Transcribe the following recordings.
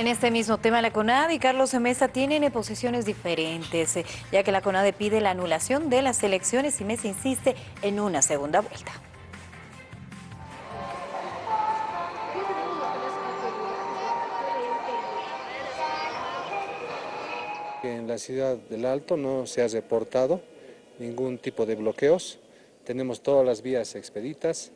En este mismo tema, la CONAD y Carlos Mesa tienen posiciones diferentes, eh, ya que la CONADE pide la anulación de las elecciones y Mesa insiste en una segunda vuelta. En la ciudad del Alto no se ha reportado ningún tipo de bloqueos, tenemos todas las vías expeditas,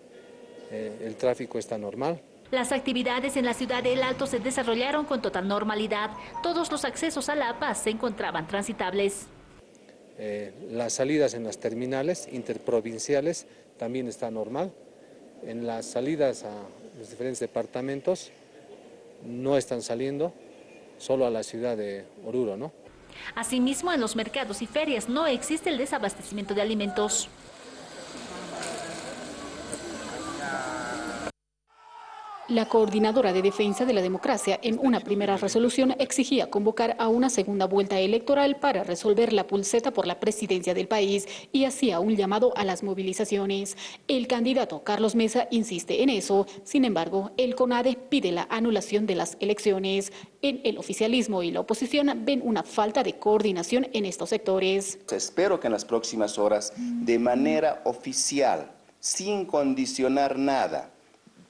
eh, el tráfico está normal. Las actividades en la ciudad del Alto se desarrollaron con total normalidad. Todos los accesos a La Paz se encontraban transitables. Eh, las salidas en las terminales interprovinciales también está normal. En las salidas a los diferentes departamentos no están saliendo, solo a la ciudad de Oruro, ¿no? Asimismo, en los mercados y ferias no existe el desabastecimiento de alimentos. La coordinadora de defensa de la democracia en una primera resolución exigía convocar a una segunda vuelta electoral para resolver la pulseta por la presidencia del país y hacía un llamado a las movilizaciones. El candidato Carlos Mesa insiste en eso, sin embargo, el CONADE pide la anulación de las elecciones. En el oficialismo y la oposición ven una falta de coordinación en estos sectores. Espero que en las próximas horas, de manera oficial, sin condicionar nada,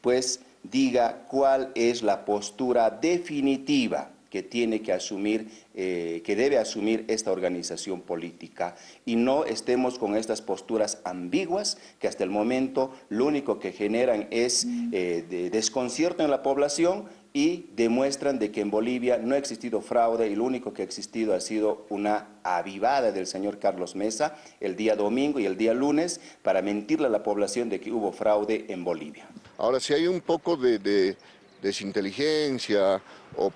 pues diga cuál es la postura definitiva que tiene que asumir, eh, que debe asumir esta organización política y no estemos con estas posturas ambiguas que hasta el momento lo único que generan es eh, desconcierto en la población y demuestran de que en Bolivia no ha existido fraude y lo único que ha existido ha sido una avivada del señor Carlos Mesa el día domingo y el día lunes para mentirle a la población de que hubo fraude en Bolivia. Ahora, si hay un poco de, desinteligencia o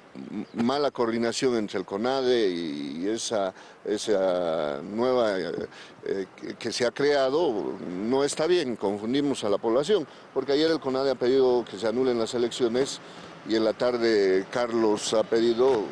mala coordinación entre el CONADE y esa, esa nueva eh, eh, que se ha creado, no está bien, confundimos a la población, porque ayer el CONADE ha pedido que se anulen las elecciones y en la tarde Carlos ha pedido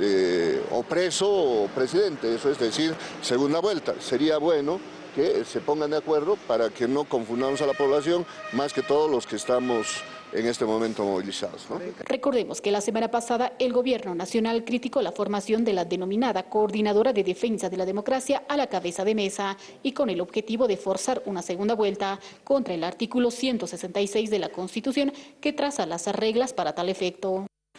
eh, o preso o presidente, eso es decir, segunda vuelta. Sería bueno que se pongan de acuerdo para que no confundamos a la población, más que todos los que estamos en este momento movilizados. Recordemos que la semana pasada el gobierno nacional criticó la formación de la denominada Coordinadora de Defensa de la Democracia a la cabeza de mesa y con el objetivo de forzar una segunda vuelta contra el artículo 166 de la Constitución que traza las reglas para tal efecto.